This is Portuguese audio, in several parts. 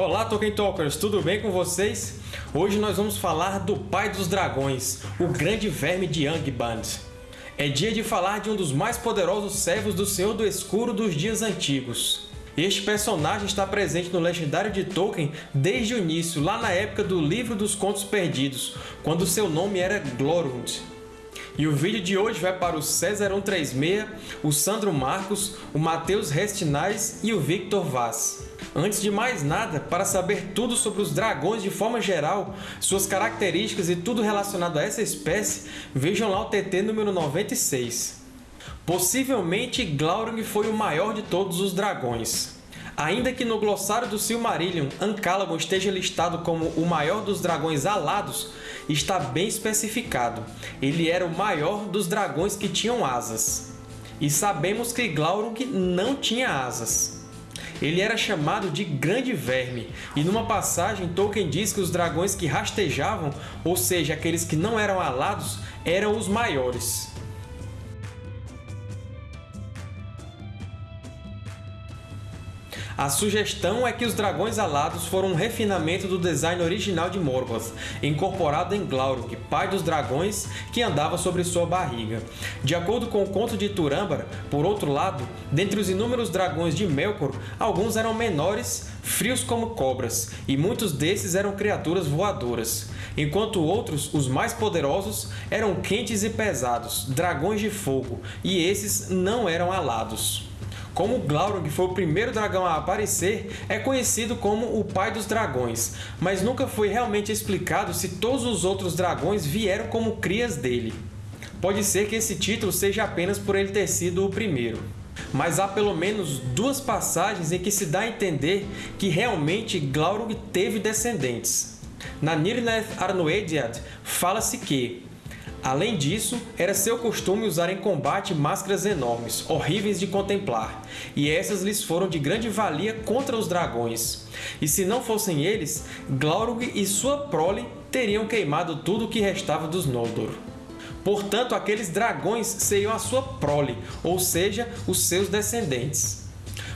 Olá, Tolkien Talkers! Tudo bem com vocês? Hoje nós vamos falar do Pai dos Dragões, o Grande Verme de Angband. É dia de falar de um dos mais poderosos servos do Senhor do Escuro dos dias antigos. Este personagem está presente no Legendário de Tolkien desde o início, lá na época do Livro dos Contos Perdidos, quando seu nome era Glorhund. E o vídeo de hoje vai para o César136, o Sandro Marcos, o Matheus Restinais e o Victor Vaz. Antes de mais nada, para saber tudo sobre os dragões de forma geral, suas características e tudo relacionado a essa espécie, vejam lá o TT número 96. Possivelmente, Glaurung foi o maior de todos os dragões. Ainda que no glossário do Silmarillion Ancalagon esteja listado como o maior dos dragões alados, está bem especificado. Ele era o maior dos dragões que tinham asas. E sabemos que Glaurung não tinha asas. Ele era chamado de Grande Verme, e numa passagem Tolkien diz que os dragões que rastejavam, ou seja, aqueles que não eram alados, eram os maiores. A sugestão é que os dragões alados foram um refinamento do design original de Morgoth, incorporado em Glaurung, pai dos dragões, que andava sobre sua barriga. De acordo com o conto de Turambar, por outro lado, dentre os inúmeros dragões de Melkor, alguns eram menores, frios como cobras, e muitos desses eram criaturas voadoras, enquanto outros, os mais poderosos, eram quentes e pesados, dragões de fogo, e esses não eram alados. Como Glaurung foi o primeiro dragão a aparecer, é conhecido como o Pai dos Dragões, mas nunca foi realmente explicado se todos os outros dragões vieram como crias dele. Pode ser que esse título seja apenas por ele ter sido o primeiro. Mas há pelo menos duas passagens em que se dá a entender que realmente Glaurung teve descendentes. Na Nirnaeth Arnoediad, fala-se que Além disso, era seu costume usar em combate máscaras enormes, horríveis de contemplar, e essas lhes foram de grande valia contra os dragões. E se não fossem eles, Glaurung e sua prole teriam queimado tudo o que restava dos Noldor. Portanto, aqueles dragões seriam a sua prole, ou seja, os seus descendentes.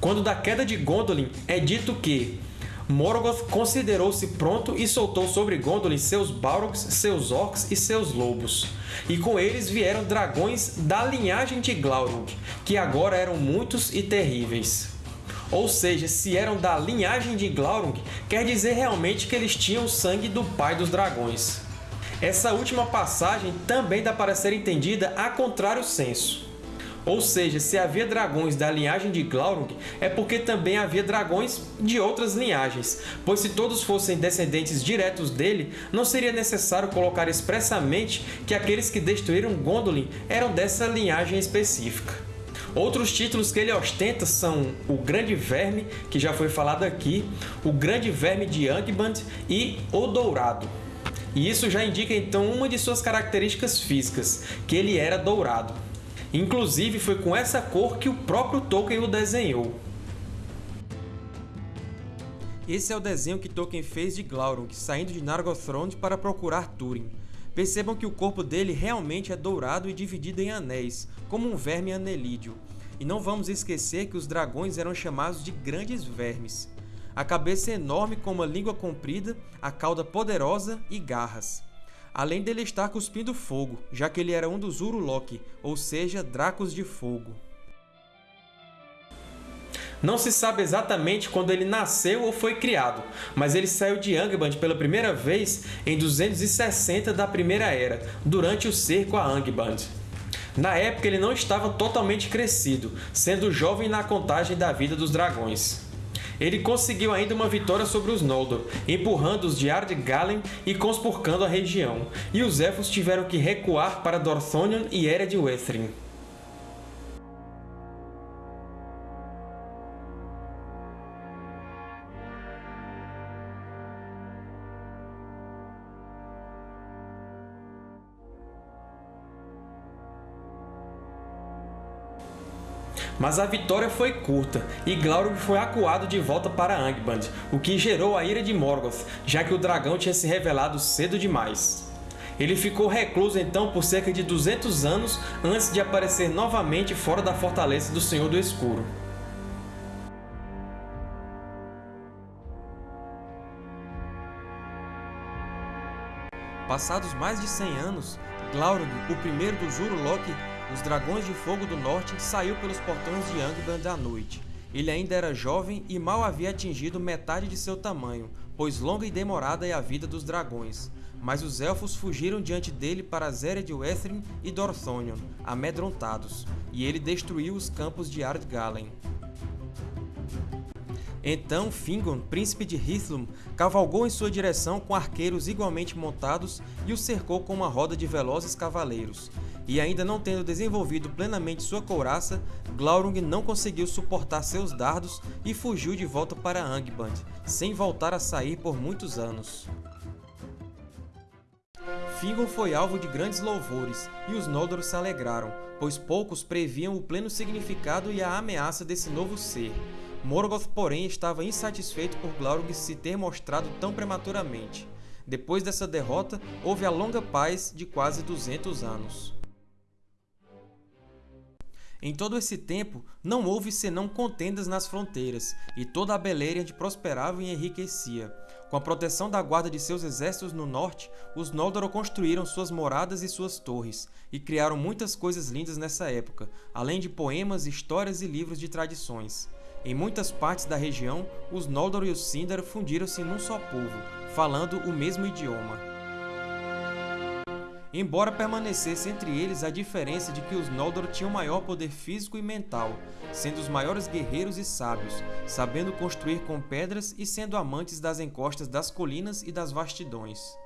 Quando da queda de Gondolin é dito que Morgoth considerou-se pronto e soltou sobre Gondolin seus Balrogs, seus Orcs e seus Lobos. E com eles vieram dragões da linhagem de Glaurung, que agora eram muitos e terríveis. Ou seja, se eram da linhagem de Glaurung, quer dizer realmente que eles tinham o sangue do pai dos dragões. Essa última passagem também dá para ser entendida a contrário senso. Ou seja, se havia dragões da linhagem de Glaurung, é porque também havia dragões de outras linhagens, pois se todos fossem descendentes diretos dele, não seria necessário colocar expressamente que aqueles que destruíram Gondolin eram dessa linhagem específica. Outros títulos que ele ostenta são o Grande Verme, que já foi falado aqui, o Grande Verme de Angband e o Dourado. E isso já indica então uma de suas características físicas, que ele era dourado. Inclusive, foi com essa cor que o próprio Tolkien o desenhou. Esse é o desenho que Tolkien fez de Glaurung, saindo de Nargothrond para procurar Túrin. Percebam que o corpo dele realmente é dourado e dividido em anéis, como um verme anelídeo. E não vamos esquecer que os dragões eram chamados de grandes vermes. A cabeça é enorme com uma língua comprida, a cauda poderosa e garras além dele estar cuspindo fogo, já que ele era um dos Urulok, ou seja, Dracos de Fogo. Não se sabe exatamente quando ele nasceu ou foi criado, mas ele saiu de Angband pela primeira vez em 260 da Primeira Era, durante o cerco a Angband. Na época, ele não estava totalmente crescido, sendo jovem na contagem da vida dos dragões. Ele conseguiu ainda uma vitória sobre os Noldor, empurrando os de Ardgalen e conspurcando a região, e os Elfos tiveram que recuar para Dorthonion e Ered Wethrin. Mas a vitória foi curta, e Glaurung foi acuado de volta para Angband, o que gerou a ira de Morgoth, já que o dragão tinha se revelado cedo demais. Ele ficou recluso então por cerca de 200 anos antes de aparecer novamente fora da fortaleza do Senhor do Escuro. Passados mais de 100 anos, Glaurung, o primeiro dos Uruloki, os Dragões de Fogo do Norte, saiu pelos portões de Angband à noite. Ele ainda era jovem e mal havia atingido metade de seu tamanho, pois longa e demorada é a vida dos dragões. Mas os Elfos fugiram diante dele para Zered Wethrin e Dorthonion, amedrontados, e ele destruiu os campos de Ardgalen. Então Fingon, príncipe de Hithlum, cavalgou em sua direção com arqueiros igualmente montados e o cercou com uma roda de velozes cavaleiros. E ainda não tendo desenvolvido plenamente sua couraça, Glaurung não conseguiu suportar seus dardos e fugiu de volta para Angband, sem voltar a sair por muitos anos. Fingon foi alvo de grandes louvores, e os Noldor se alegraram, pois poucos previam o pleno significado e a ameaça desse novo ser. Morgoth, porém, estava insatisfeito por Glaurung se ter mostrado tão prematuramente. Depois dessa derrota, houve a longa paz de quase 200 anos. Em todo esse tempo, não houve senão contendas nas fronteiras, e toda a Beleriand prosperava e enriquecia. Com a proteção da guarda de seus exércitos no norte, os Noldor construíram suas moradas e suas torres, e criaram muitas coisas lindas nessa época, além de poemas, histórias e livros de tradições. Em muitas partes da região, os Noldor e os Sindar fundiram-se num só povo, falando o mesmo idioma. Embora permanecesse entre eles a diferença de que os Noldor tinham maior poder físico e mental, sendo os maiores guerreiros e sábios, sabendo construir com pedras e sendo amantes das encostas das colinas e das vastidões.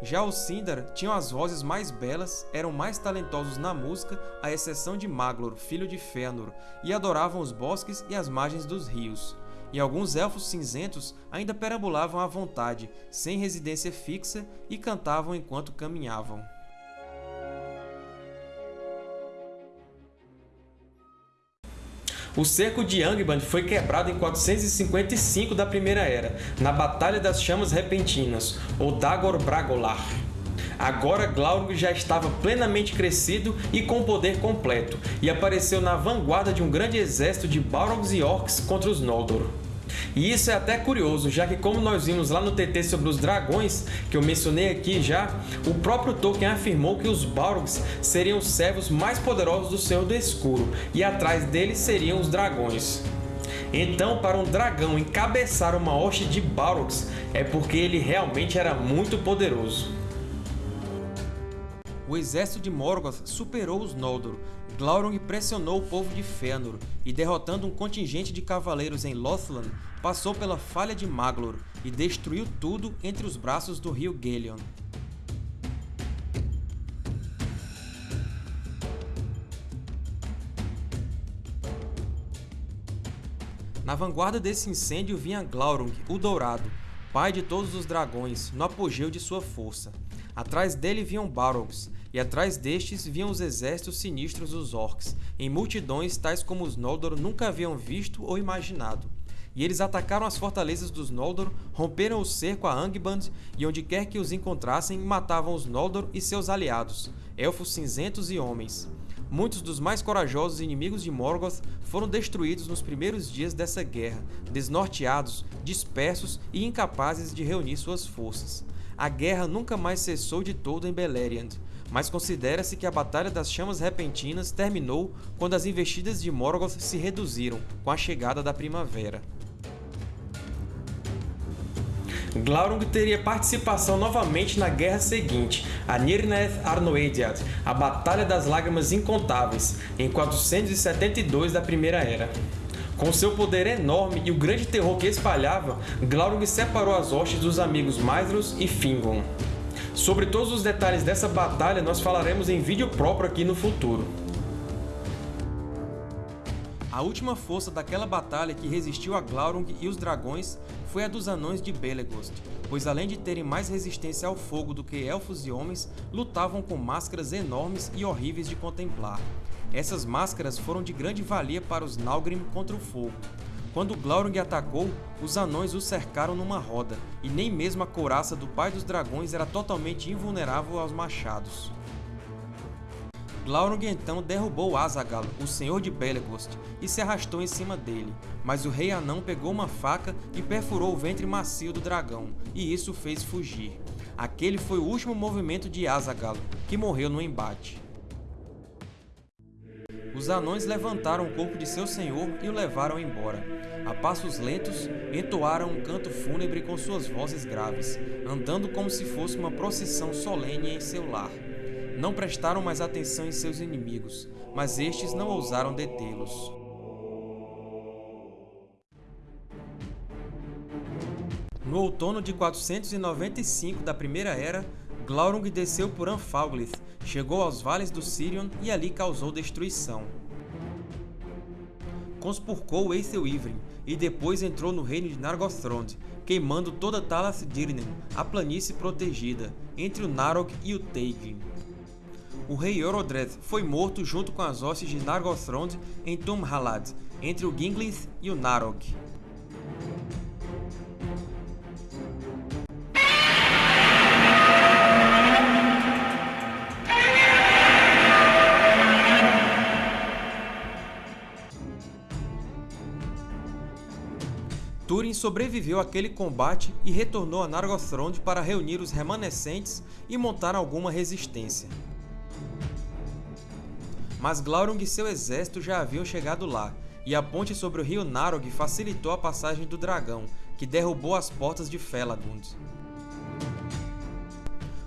Já os Sindar tinham as vozes mais belas, eram mais talentosos na música, à exceção de Maglor, filho de Fëanor, e adoravam os bosques e as margens dos rios. E alguns elfos cinzentos ainda perambulavam à vontade, sem residência fixa, e cantavam enquanto caminhavam. O cerco de Angband foi quebrado em 455 da Primeira Era, na Batalha das Chamas Repentinas, ou Dagor Bragolar. Agora Glaurung já estava plenamente crescido e com poder completo, e apareceu na vanguarda de um grande exército de Balrogs e Orcs contra os Noldor. E isso é até curioso, já que como nós vimos lá no TT sobre os dragões, que eu mencionei aqui já, o próprio Tolkien afirmou que os Balrogs seriam os servos mais poderosos do Senhor do Escuro, e atrás deles seriam os dragões. Então, para um dragão encabeçar uma hoste de Balrogs, é porque ele realmente era muito poderoso. O exército de Morgoth superou os Noldor, Glaurung pressionou o povo de Fëanor e, derrotando um contingente de cavaleiros em Lothlan, passou pela Falha de Maglor e destruiu tudo entre os braços do rio Gelion. Na vanguarda desse incêndio vinha Glaurung, o Dourado, pai de todos os dragões, no apogeu de sua força. Atrás dele vinham Balrogs, e atrás destes vinham os exércitos sinistros dos Orcs, em multidões tais como os Noldor nunca haviam visto ou imaginado. E eles atacaram as fortalezas dos Noldor, romperam o cerco a Angband, e onde quer que os encontrassem, matavam os Noldor e seus aliados, elfos cinzentos e homens. Muitos dos mais corajosos inimigos de Morgoth foram destruídos nos primeiros dias dessa guerra, desnorteados, dispersos e incapazes de reunir suas forças. A guerra nunca mais cessou de todo em Beleriand, mas considera-se que a Batalha das Chamas Repentinas terminou quando as investidas de Morgoth se reduziram com a chegada da primavera. Glaurung teria participação novamente na guerra seguinte, a Nirnaeth Arnoediad, a Batalha das Lágrimas Incontáveis, em 472 da Primeira Era. Com seu poder enorme e o grande terror que espalhava, Glaurung separou as hostes dos amigos Maedhros e Fingon. Sobre todos os detalhes dessa batalha nós falaremos em vídeo próprio aqui no futuro. A última força daquela batalha que resistiu a Glaurung e os dragões foi a dos Anões de Belegost, pois além de terem mais resistência ao fogo do que elfos e homens, lutavam com máscaras enormes e horríveis de contemplar. Essas máscaras foram de grande valia para os Nalgrim contra o fogo, quando Glaurung atacou, os anões o cercaram numa roda, e nem mesmo a couraça do Pai dos Dragões era totalmente invulnerável aos machados. Glaurung então derrubou Azaghal, o Senhor de Belegost, e se arrastou em cima dele, mas o Rei Anão pegou uma faca e perfurou o ventre macio do dragão, e isso fez fugir. Aquele foi o último movimento de Azagalo, que morreu no embate. Os anões levantaram o corpo de seu senhor e o levaram embora. A passos lentos, entoaram um canto fúnebre com suas vozes graves, andando como se fosse uma procissão solene em seu lar. Não prestaram mais atenção em seus inimigos, mas estes não ousaram detê-los. No outono de 495 da Primeira Era, Glaurung desceu por Anfalglith, chegou aos vales do Sirion e ali causou destruição. Conspurcou Aethelivrin e depois entrou no reino de Nargothrond, queimando toda Talas Dirnen, a planície protegida, entre o Narog e o Teign. O rei Orodreth foi morto junto com as hostes de Nargothrond em Tumhalad, entre o Ginglith e o Narog. Sobreviveu àquele combate e retornou a Nargothrond para reunir os remanescentes e montar alguma resistência. Mas Glaurung e seu exército já haviam chegado lá, e a ponte sobre o rio Narog facilitou a passagem do dragão, que derrubou as portas de Felagund.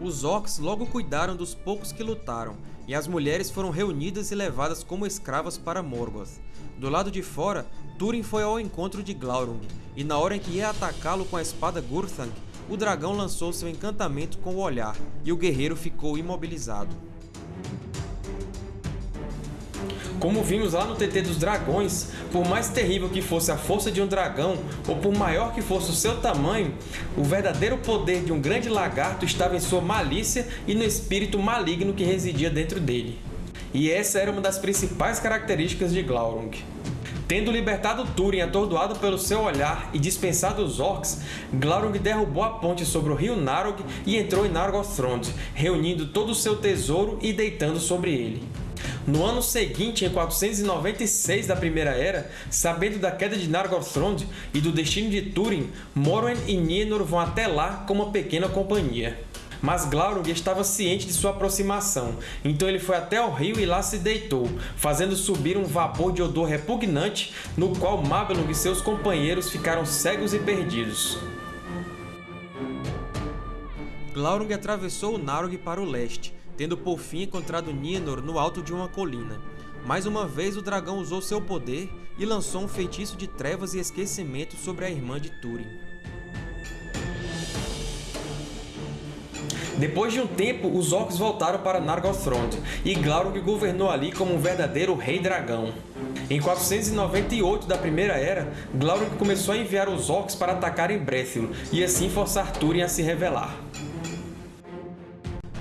Os orcs logo cuidaram dos poucos que lutaram, e as mulheres foram reunidas e levadas como escravas para Morgoth. Do lado de fora, Túrin foi ao encontro de Glaurung, e na hora em que ia atacá-lo com a espada Gurthang, o dragão lançou seu encantamento com o olhar, e o guerreiro ficou imobilizado. Como vimos lá no TT dos Dragões, por mais terrível que fosse a força de um dragão, ou por maior que fosse o seu tamanho, o verdadeiro poder de um grande lagarto estava em sua malícia e no espírito maligno que residia dentro dele. E essa era uma das principais características de Glaurung. Tendo libertado Túrin atordoado pelo seu olhar e dispensado os Orcs, Glaurung derrubou a ponte sobre o rio Narog e entrou em Nargothrond, reunindo todo o seu tesouro e deitando sobre ele. No ano seguinte, em 496 da Primeira Era, sabendo da queda de Nargothrond e do destino de Túrin, Morwen e Nienor vão até lá com uma pequena companhia. Mas Glaurung estava ciente de sua aproximação, então ele foi até o rio e lá se deitou, fazendo subir um vapor de odor repugnante, no qual Mabelung e seus companheiros ficaram cegos e perdidos. Glaurung atravessou o Narog para o leste, tendo por fim encontrado Nienor no alto de uma colina. Mais uma vez o dragão usou seu poder e lançou um feitiço de trevas e esquecimento sobre a irmã de Túrin. Depois de um tempo, os Orcs voltaram para Nargothrond, e Glaurung governou ali como um verdadeiro Rei Dragão. Em 498 da Primeira Era, Glaurung começou a enviar os Orcs para atacar em Brethil, e assim forçar Túrin a se rebelar.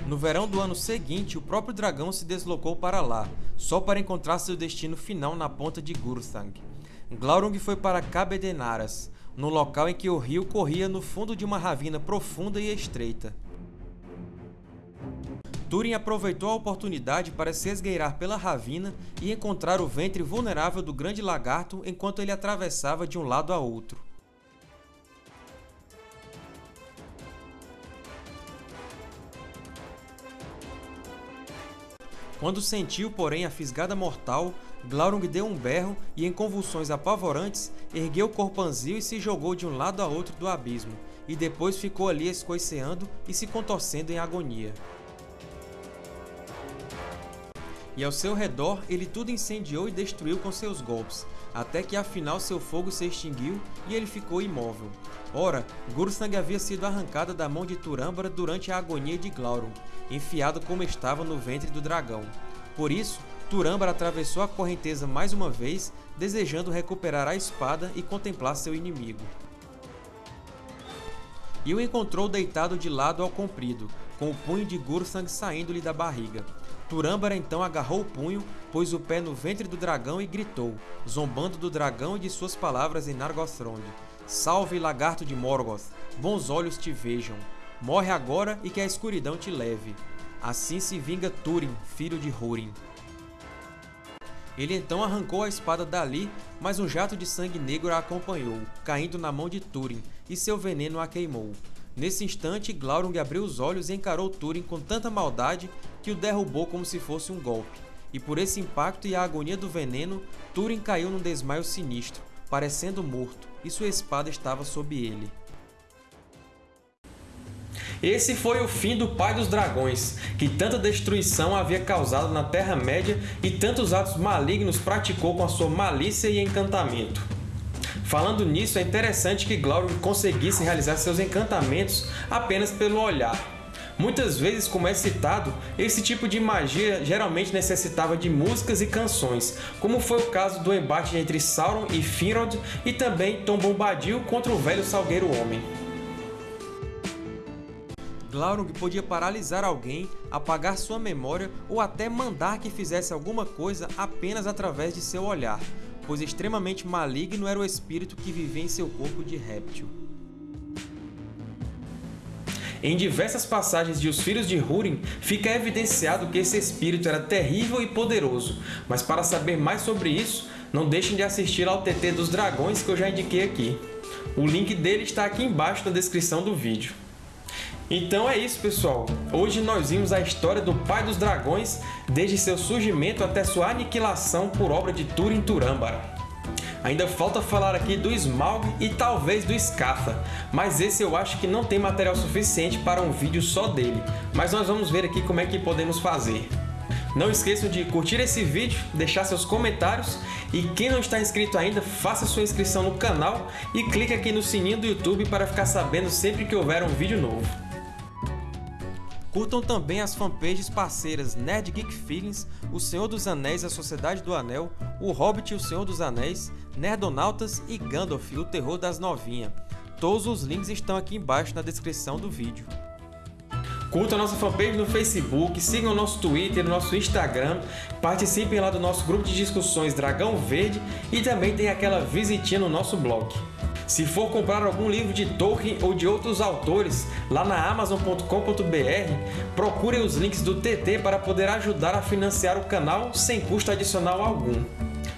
No verão do ano seguinte, o próprio dragão se deslocou para lá, só para encontrar seu destino final na ponta de Gurthang. Glaurung foi para Cabedenaras, no local em que o rio corria no fundo de uma ravina profunda e estreita. Túrin aproveitou a oportunidade para se esgueirar pela ravina e encontrar o ventre vulnerável do grande lagarto enquanto ele atravessava de um lado a outro. Quando sentiu, porém, a fisgada mortal, Glaurung deu um berro e, em convulsões apavorantes, ergueu o corpanzil e se jogou de um lado a outro do abismo, e depois ficou ali escoiceando e se contorcendo em agonia. E ao seu redor ele tudo incendiou e destruiu com seus golpes, até que afinal seu fogo se extinguiu e ele ficou imóvel. Ora, Gursang havia sido arrancada da mão de Turâmbara durante a agonia de Glaurung, enfiado como estava no ventre do dragão. Por isso, Turâmbara atravessou a correnteza mais uma vez, desejando recuperar a espada e contemplar seu inimigo. E o encontrou deitado de lado ao comprido, com o punho de Gursang saindo-lhe da barriga. Turâmbara então agarrou o punho, pôs o pé no ventre do dragão e gritou, zombando do dragão e de suas palavras em Nargothrond. Salve, lagarto de Morgoth! Bons olhos te vejam! Morre agora e que a escuridão te leve. Assim se vinga Túrin, filho de Húrin. Ele então arrancou a espada dali, mas um jato de sangue negro a acompanhou, caindo na mão de Túrin, e seu veneno a queimou. Nesse instante, Glaurung abriu os olhos e encarou Túrin com tanta maldade que o derrubou como se fosse um golpe. E por esse impacto e a agonia do veneno, Túrin caiu num desmaio sinistro, parecendo morto, e sua espada estava sob ele. Esse foi o fim do Pai dos Dragões, que tanta destruição havia causado na Terra-média e tantos atos malignos praticou com a sua malícia e encantamento. Falando nisso, é interessante que Glaurung conseguisse realizar seus encantamentos apenas pelo olhar. Muitas vezes, como é citado, esse tipo de magia geralmente necessitava de músicas e canções, como foi o caso do embate entre Sauron e Finrod e também Tom Bombadil contra o velho Salgueiro Homem. Glaurung podia paralisar alguém, apagar sua memória ou até mandar que fizesse alguma coisa apenas através de seu olhar, pois extremamente maligno era o espírito que vivia em seu corpo de réptil. Em diversas passagens de Os Filhos de Húrin, fica evidenciado que esse espírito era terrível e poderoso, mas para saber mais sobre isso, não deixem de assistir ao TT dos Dragões que eu já indiquei aqui. O link dele está aqui embaixo na descrição do vídeo. Então é isso, pessoal. Hoje nós vimos a história do Pai dos Dragões, desde seu surgimento até sua aniquilação por obra de Turin Turâmbara. Ainda falta falar aqui do Smaug e talvez do Scatha, mas esse eu acho que não tem material suficiente para um vídeo só dele, mas nós vamos ver aqui como é que podemos fazer. Não esqueçam de curtir esse vídeo, deixar seus comentários e quem não está inscrito ainda, faça sua inscrição no canal e clique aqui no sininho do YouTube para ficar sabendo sempre que houver um vídeo novo. Curtam também as fanpages parceiras Nerd Geek Feelings, O Senhor dos Anéis a Sociedade do Anel, O Hobbit e o Senhor dos Anéis, Nerdonautas e Gandalf, o Terror das Novinhas. Todos os links estão aqui embaixo na descrição do vídeo. Curtam a nossa fanpage no Facebook, sigam o nosso Twitter, o nosso Instagram, participem lá do nosso grupo de discussões Dragão Verde e também tem aquela visitinha no nosso blog. Se for comprar algum livro de Tolkien ou de outros autores, lá na Amazon.com.br, procurem os links do TT para poder ajudar a financiar o canal sem custo adicional algum.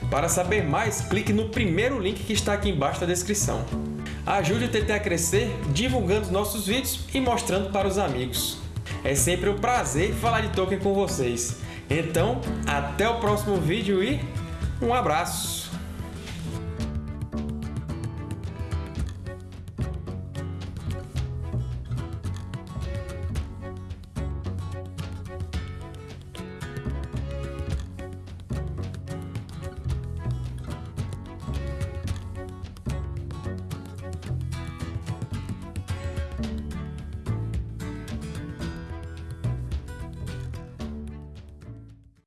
Para saber mais, clique no primeiro link que está aqui embaixo na descrição. Ajude o TT a crescer divulgando nossos vídeos e mostrando para os amigos. É sempre um prazer falar de Tolkien com vocês. Então, até o próximo vídeo e um abraço!